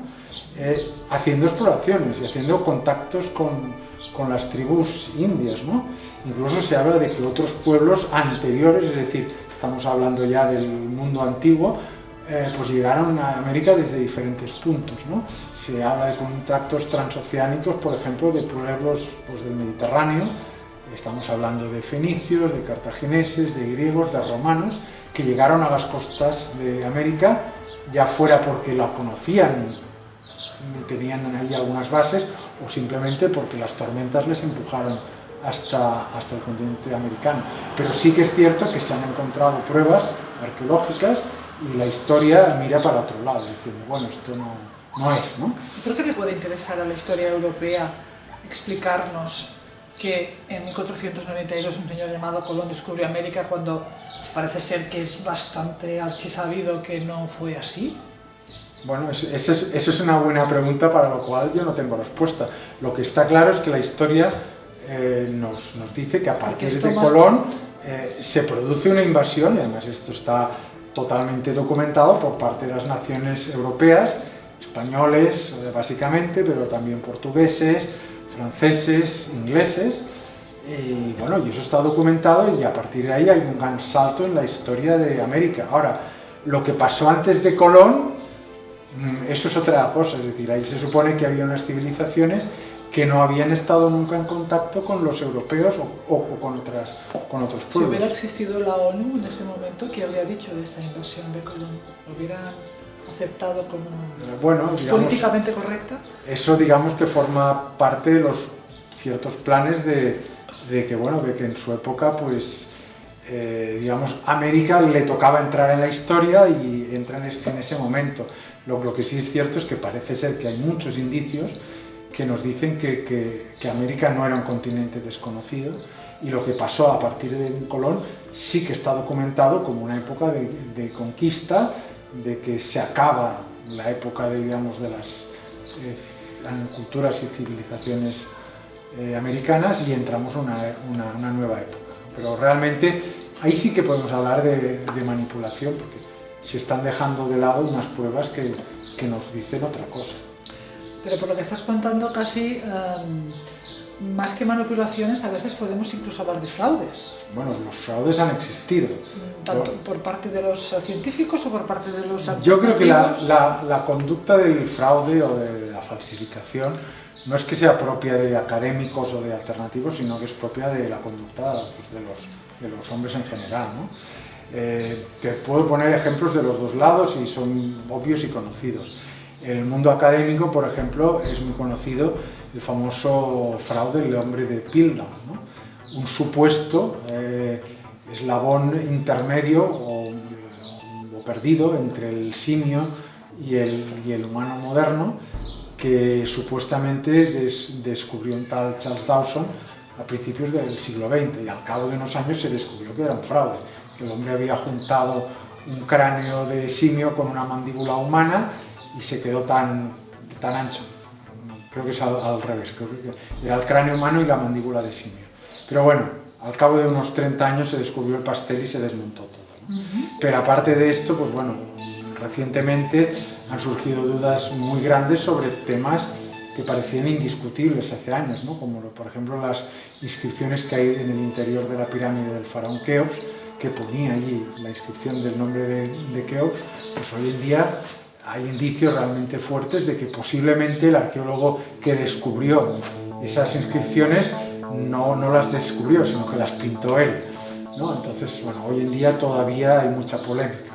eh, haciendo exploraciones y haciendo contactos con, con las tribus indias. ¿no? Incluso se habla de que otros pueblos anteriores, es decir, estamos hablando ya del mundo antiguo, eh, pues llegaron a América desde diferentes puntos. ¿no? Se habla de contactos transoceánicos, por ejemplo, de pueblos pues, del Mediterráneo, estamos hablando de fenicios, de cartagineses, de griegos, de romanos, que llegaron a las costas de América, ya fuera porque la conocían y, tenían ahí algunas bases, o simplemente porque las tormentas les empujaron hasta, hasta el continente americano. Pero sí que es cierto que se han encontrado pruebas arqueológicas y la historia mira para otro lado, diciendo, bueno, esto no, no es, ¿no? Creo que le puede interesar a la historia europea explicarnos que en 1492 un señor llamado Colón descubrió América cuando parece ser que es bastante archisabido que no fue así. Bueno, eso es, eso es una buena pregunta para lo cual yo no tengo respuesta. Lo que está claro es que la historia eh, nos, nos, dice que a partir de Colón eh, se produce una invasión, y además esto está totalmente documentado por parte de las naciones europeas, españoles básicamente, pero también portugueses, franceses, ingleses, y bueno, y eso está documentado y a partir de ahí hay un gran salto en la historia de América. Ahora, lo que pasó antes de Colón, mm, eso es otra cosa, es decir, ahí se supone que había unas civilizaciones que no habían estado nunca en contacto con los europeos o, con, otras, con otros pueblos. Si hubiera existido la ONU en ese momento, ¿qué habría dicho de esa invasión de Colón? ¿Lo hubieran aceptado como bueno, políticamente correcta? Eso digamos que forma parte de los ciertos planes de, de que, bueno, de que en su época, pues, eh, digamos, América le tocaba entrar en la historia y entra en, ese momento. Lo, lo, que sí es cierto es que parece ser que hay muchos indicios que nos dicen que, que, América no era un continente desconocido y lo que pasó a partir de Colón sí que está documentado como una época de, de conquista, de que se acaba la época de, digamos, de las eh, culturas y civilizaciones eh, americanas y entramos a una, una, nueva época. Pero realmente ahí sí que podemos hablar de, manipulación, porque se están dejando de lado unas pruebas que, que, nos dicen otra cosa. Pero por lo que estás contando casi, em, más que manipulaciones, a veces podemos incluso hablar de fraudes. Bueno, los fraudes han existido. ¿Tanto por parte de los científicos o por parte de los Yo creo que la, la, la conducta del fraude o de la falsificación no es que sea propia de académicos o de alternativos, sino que es propia de la conducta pues, de, los, de, los, hombres en general. ¿no? Eh, te puedo poner ejemplos de los dos lados y son obvios y conocidos. En el mundo académico, por ejemplo, es muy conocido el famoso fraude del hombre de ¿no? un supuesto eh, eslabón intermedio o, perdido entre el simio y el, y el humano moderno, que supuestamente descubrió un tal Charles Dawson a principios del siglo XX y al cabo de unos años se descubrió que era un fraude, que el hombre había juntado un cráneo de simio con una mandíbula humana y se quedó tan, tan ancho. Creo que es al, revés, creo que era el cráneo humano y la mandíbula de simio. Pero bueno, al cabo de unos 30 años se descubrió el pastel y se desmontó todo. Pero aparte de esto, pues bueno, recientemente han surgido dudas muy grandes sobre temas que parecían indiscutibles hace años, ¿no? como por ejemplo las inscripciones que hay en el interior de la pirámide del faraón Keops, que ponía allí la inscripción del nombre de, de Keops, pues hoy en día hay indicios realmente fuertes de que posiblemente el arqueólogo que descubrió esas inscripciones no, no las descubrió, sino que las pintó él. Entonces, bueno, hoy en día todavía hay mucha polémica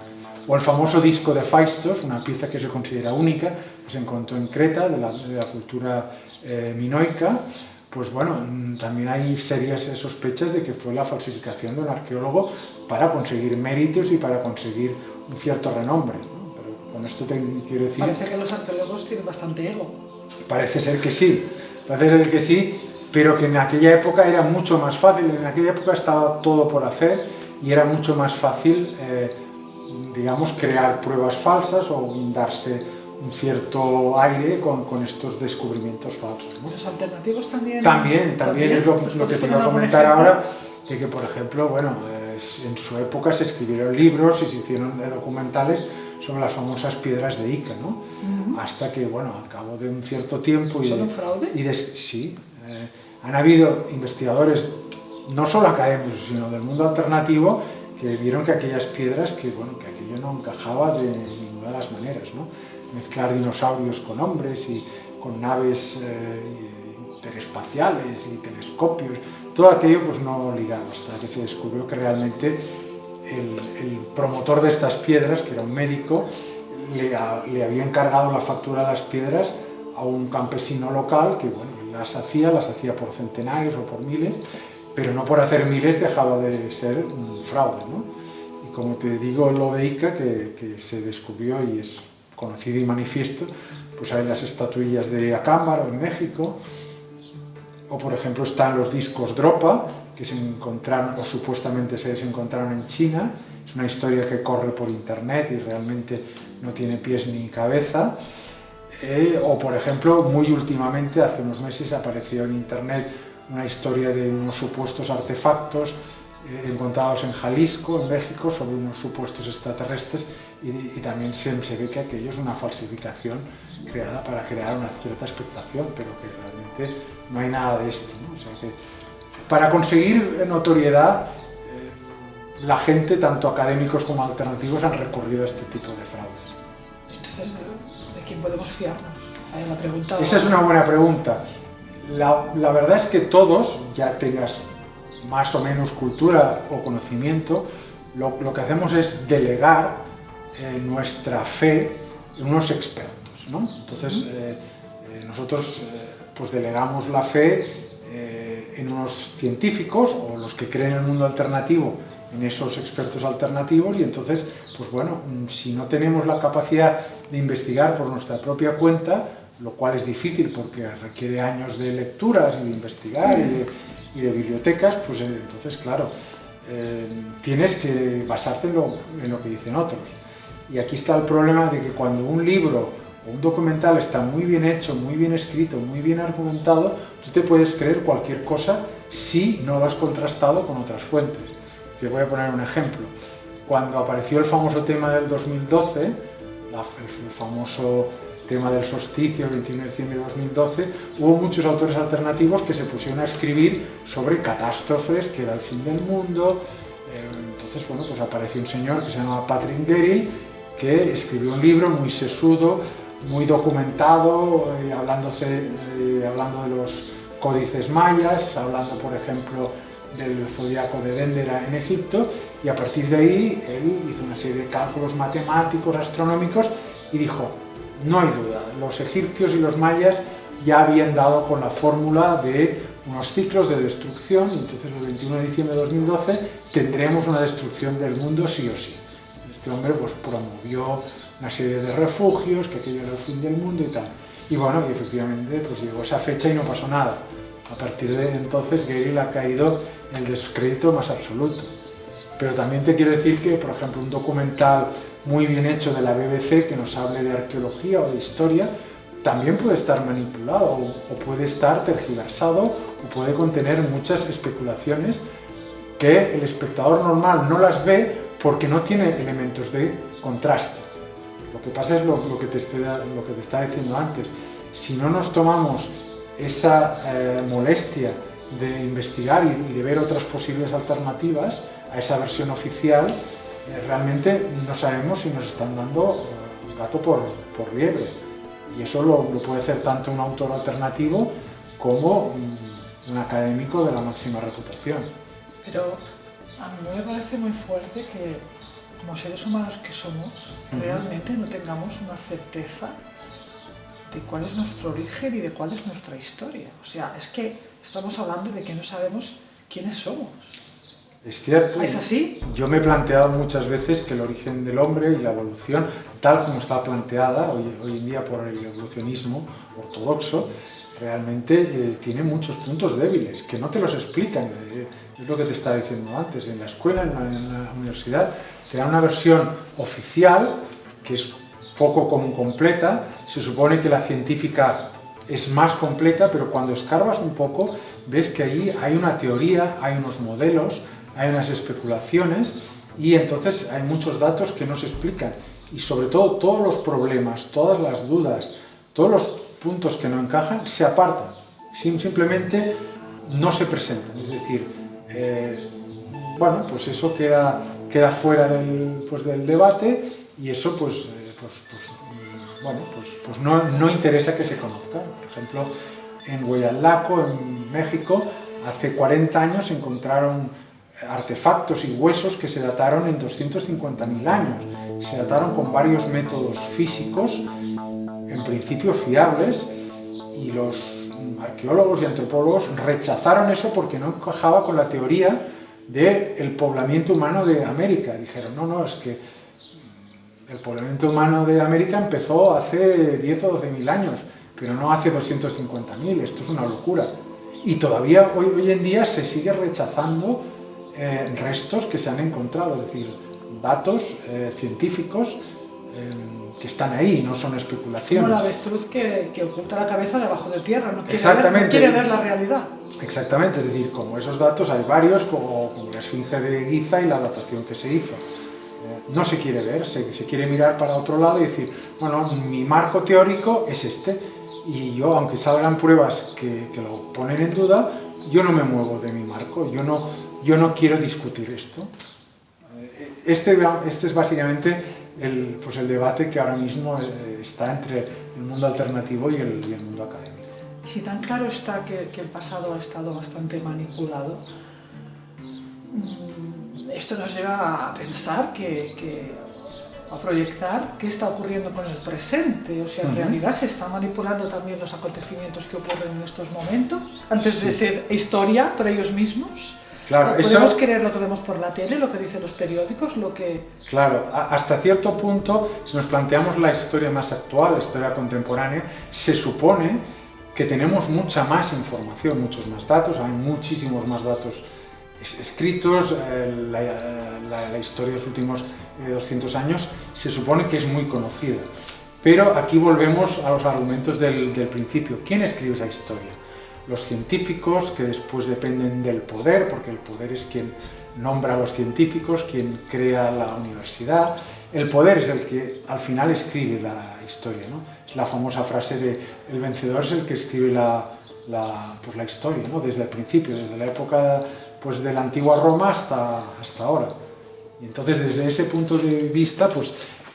o el famoso disco de Faistos, una pieza que se considera única, se encontró en Creta, de la, de la cultura eh, minoica, pues bueno, mm, también hay serias sospechas de que fue la falsificación de un arqueólogo para conseguir méritos y para conseguir un cierto renombre. Con esto te quiero decir... Parece que los arqueólogos tienen bastante ego. Parece ser que sí, parece ser que sí, pero que en aquella época era mucho más fácil, en aquella época estaba todo por hacer y era mucho más fácil eh, digamos, crear pruebas falsas o darse un cierto aire con, con estos descubrimientos falsos. ¿no? ¿Los alternativos también? También, también, es lo, lo que te iba a comentar ahora, de que, por ejemplo, bueno, en su época se escribieron libros y se hicieron documentales sobre las famosas piedras de Ica, ¿no? Uh -huh. Hasta que, bueno, al cabo de un cierto tiempo... Y ¿Son un fraude? Y de, sí, eh, han habido investigadores, no solo académicos, sino del mundo alternativo, que vieron que aquellas piedras, que, bueno, que aquello no encajaba de ninguna de las maneras, ¿no? Mezclar dinosaurios con hombres y con naves eh, interespaciales y telescopios, todo aquello pues no ligaba, hasta que se descubrió que realmente el, el promotor de estas piedras, que era un médico, le, había encargado la factura de las piedras a un campesino local que bueno, las hacía, las hacía por centenarios o por miles, pero no por hacer miles dejaba de ser un fraude. ¿no? como te digo lo de Ica, que, que, se descubrió y es conocido y manifiesto, pues hay las estatuillas de Acámbaro en México, o por ejemplo están los discos Dropa, que se encontraron, o supuestamente se encontraron en China, es una historia que corre por internet y realmente no tiene pies ni cabeza, eh, o por ejemplo, muy últimamente, hace unos meses, apareció en internet una historia de unos supuestos artefactos eh, encontrados en Jalisco, en México, sobre unos supuestos extraterrestres. Y, también se, ve que aquello es una falsificación creada para crear una cierta expectación, pero que realmente no hay nada de esto. Para conseguir notoriedad, eh, la gente, tanto académicos como alternativos, han recurrido a este tipo de fraudes. Entonces, ¿de quién podemos fiarnos? La pregunta Esa es una buena pregunta. La, la verdad es que todos, ya tengas más o menos cultura o conocimiento, lo, lo que hacemos es delegar eh, nuestra fe en unos expertos. ¿no? Entonces, eh, eh, nosotros pues delegamos la fe en unos científicos o los que creen en el mundo alternativo en esos expertos alternativos y entonces, pues bueno, si no tenemos la capacidad de investigar por nuestra propia cuenta, lo cual es difícil porque requiere años de lecturas y de investigar y de, y de bibliotecas, pues entonces, claro, tienes que basarte en lo, en lo que dicen otros. Y aquí está el problema de que cuando un libro o un documental está muy bien hecho, muy bien escrito, muy bien argumentado, tú te puedes creer cualquier cosa si no lo has contrastado con otras fuentes. Te voy a poner un ejemplo. Cuando apareció el famoso tema del 2012, el famoso tema del solsticio, el 21 de diciembre de 2012, hubo muchos autores alternativos que se pusieron a escribir sobre catástrofes, que era el fin del mundo. Eh, entonces, bueno, pues apareció un señor que se llama Patrick Derry, que escribió un libro muy sesudo, muy documentado, eh, eh, hablando de los códices mayas, hablando, por ejemplo, del zodiaco de Dendera en Egipto, y a partir de ahí él hizo una serie de cálculos matemáticos, astronómicos, y dijo, no hay duda, los egipcios y los mayas ya habían dado con la fórmula de unos ciclos de destrucción, y entonces el 21 de diciembre de 2012 tendremos una destrucción del mundo sí o sí este hombre pues, promovió una serie de refugios, que aquello era el fin del mundo y tal. Y bueno, y efectivamente pues llegó esa fecha y no pasó nada. A partir de entonces Gary ha caído en el descrédito más absoluto. Pero también te quiero decir que, por ejemplo, un documental muy bien hecho de la BBC que nos hable de arqueología o de historia, también puede estar manipulado o puede estar tergiversado o puede contener muchas especulaciones que el espectador normal no las ve porque no tiene elementos de contraste. Lo que pasa es lo, que, te te estaba diciendo antes. Si no nos tomamos esa eh, molestia de investigar y, de ver otras posibles alternativas a esa versión oficial, eh, realmente no sabemos si nos están dando eh, gato por, por, liebre. Y eso lo, puede hacer tanto un autor alternativo como un, académico de la máxima reputación. Pero a mí me parece muy fuerte que como seres humanos que somos, realmente no tengamos una certeza de cuál es nuestro origen y de cuál es nuestra historia. O sea, es que estamos hablando de que no sabemos quiénes somos. Es cierto. ¿Es así? Yo me he planteado muchas veces que el origen del hombre y la evolución, tal como está planteada hoy, hoy en día por el evolucionismo ortodoxo, realmente eh, tiene muchos puntos débiles, que no te los explican. Eh, es lo que te estaba diciendo antes, en la escuela, en la, universidad, dan una versión oficial, que es poco como completa, se supone que la científica es más completa, pero cuando escarbas un poco, ves que ahí hay una teoría, hay unos modelos, hay unas especulaciones, y entonces hay muchos datos que no se explican. Y sobre todo, todos los problemas, todas las dudas, todos los puntos que no encajan, se apartan. Simplemente no se presentan. Es decir, eh, bueno, pues eso queda, queda fuera del, pues del debate y eso pues, eh, pues, pues bueno, pues, pues no, no, interesa que se conozca. Por ejemplo, en Huayalaco, en México, hace 40 años se encontraron artefactos y huesos que se dataron en 250.000 años. Se dataron con varios métodos físicos, en principio fiables, y los arqueólogos y antropólogos rechazaron eso porque no encajaba con la teoría del poblamiento humano de América. Dijeron, no, no, es que el poblamiento humano de América empezó hace 10 o 12 mil años, pero no hace 250.000, esto es una locura. Y todavía hoy, hoy en día se sigue rechazando eh, restos que se han encontrado, es decir, datos eh, científicos eh, que están ahí, no son especulaciones. Como la avestruz que, que, oculta la cabeza debajo de tierra, no quiere, Ver, no quiere ver la realidad. Exactamente, es decir, como esos datos hay varios, como, como la esfinge de Giza y la datación que se hizo no se quiere ver, se, se, quiere mirar para otro lado y decir, bueno, mi marco teórico es este, y yo, aunque salgan pruebas que, que lo ponen en duda, yo no me muevo de mi marco, yo no, yo no quiero discutir esto. Este, este es básicamente el, pues el debate que ahora mismo eh, está entre el mundo alternativo y el, y el mundo académico. Si tan claro está que, que el pasado ha estado bastante manipulado, esto nos lleva a pensar que, que, a proyectar qué está ocurriendo con el presente, o sea, en uh -huh. realidad se están manipulando también los acontecimientos que ocurren en estos momentos, antes sí. de ser historia para ellos mismos. Claro, podemos eso... creer lo que vemos por la tele, lo que dicen los periódicos, lo que... Claro, hasta cierto punto, si nos planteamos la historia más actual, la historia contemporánea, se supone que tenemos mucha más información, muchos más datos, hay muchísimos más datos escritos, eh, la, la, la, historia de los últimos eh, 200 años se supone que es muy conocida. Pero aquí volvemos a los argumentos del, del principio. ¿Quién escribe esa historia? Los científicos, que después dependen del poder, porque el poder es quien nombra a los científicos, quien crea la universidad. El poder es el que al final escribe la historia. ¿no? Es la famosa frase de el vencedor es el que escribe la, la, pues la historia, ¿no? desde el principio, desde la época pues de la antigua Roma hasta, hasta ahora. Y entonces desde ese punto de vista, pues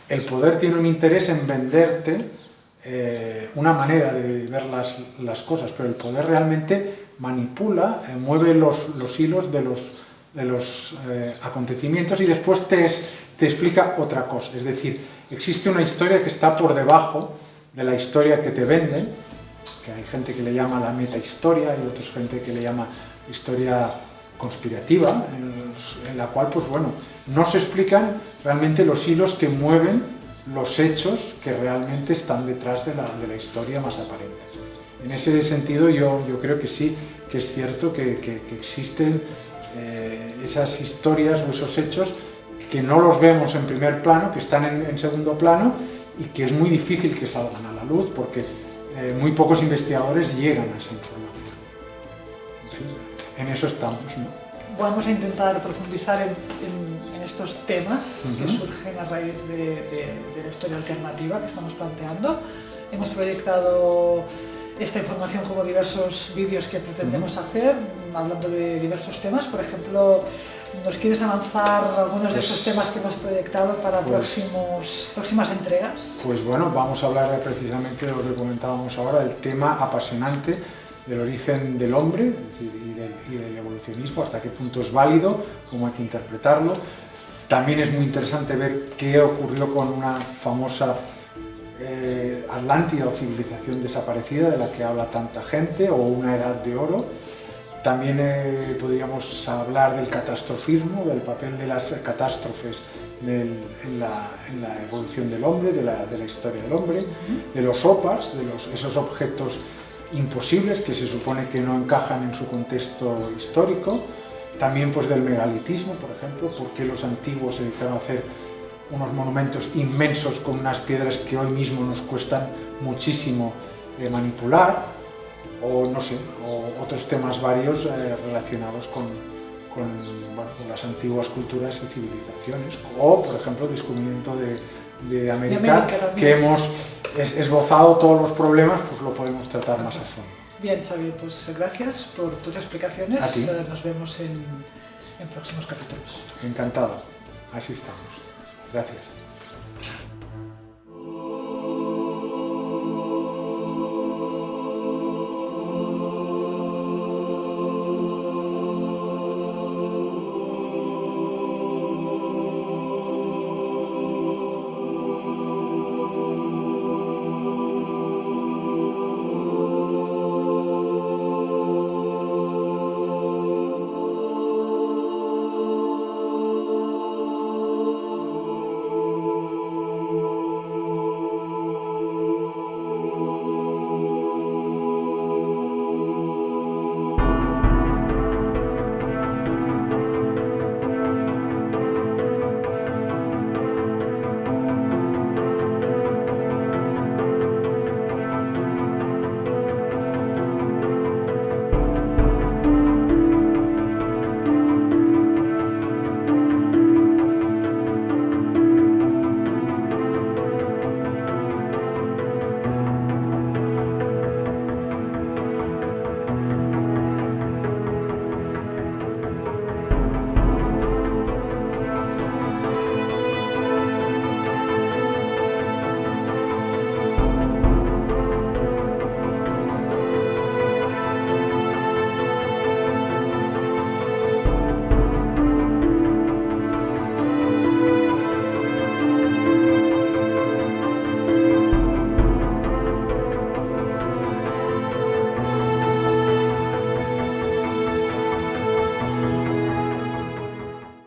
el poder tiene un interés en venderte eh, una manera de ver las, las, cosas, pero el poder realmente manipula, eh, mueve los, los, hilos de los, de los eh, acontecimientos y después te, te explica otra cosa. Es decir, existe una historia que está por debajo de la historia que te venden, que hay gente que le llama la metahistoria y otra gente que le llama historia conspirativa, en, en, la cual, pues bueno, no se explican realmente los hilos que mueven los hechos que realmente están detrás de la, de la historia más aparente. En ese sentido, yo, yo creo que sí, que es cierto que, que, existen eh, esas historias o esos hechos que no los vemos en primer plano, que están en, en segundo plano y que es muy difícil que salgan a la luz porque eh, muy pocos investigadores llegan a esa información en eso estamos. Vamos a intentar profundizar en, en, en estos temas uh -huh. que surgen a raíz de, de, de, la historia alternativa que estamos planteando. Hemos proyectado esta información como diversos vídeos que pretendemos uh -huh. hacer, hablando de diversos temas. Por ejemplo, ¿nos quieres avanzar algunos pues, de esos temas que hemos proyectado para pues, próximos, próximas entregas? Pues bueno, vamos a hablar precisamente de lo que comentábamos ahora, el tema apasionante del origen del hombre y del, y del, evolucionismo, hasta qué punto es válido, cómo hay que interpretarlo. También es muy interesante ver qué ocurrió con una famosa eh, Atlántida o civilización desaparecida de la que habla tanta gente, o una edad de oro. También eh, podríamos hablar del catastrofismo, del papel de las catástrofes del, en, la, en, la, evolución del hombre, de la, de la historia del hombre, de los opas, de los, esos objetos imposibles que se supone que no encajan en su contexto histórico, también pues del megalitismo, por ejemplo, porque los antiguos se dedicaron a hacer unos monumentos inmensos con unas piedras que hoy mismo nos cuestan muchísimo eh, manipular, o no sé, o otros temas varios eh, relacionados con, con, bueno, con, las antiguas culturas y civilizaciones, o por ejemplo el descubrimiento de, de América, de América que hemos es, esbozado todos los problemas, pues lo podemos tratar más a fondo. Bien, Xavier, pues gracias por tus explicaciones. A ti. Eh, nos vemos en, en próximos capítulos. Encantado. Así estamos. Gracias.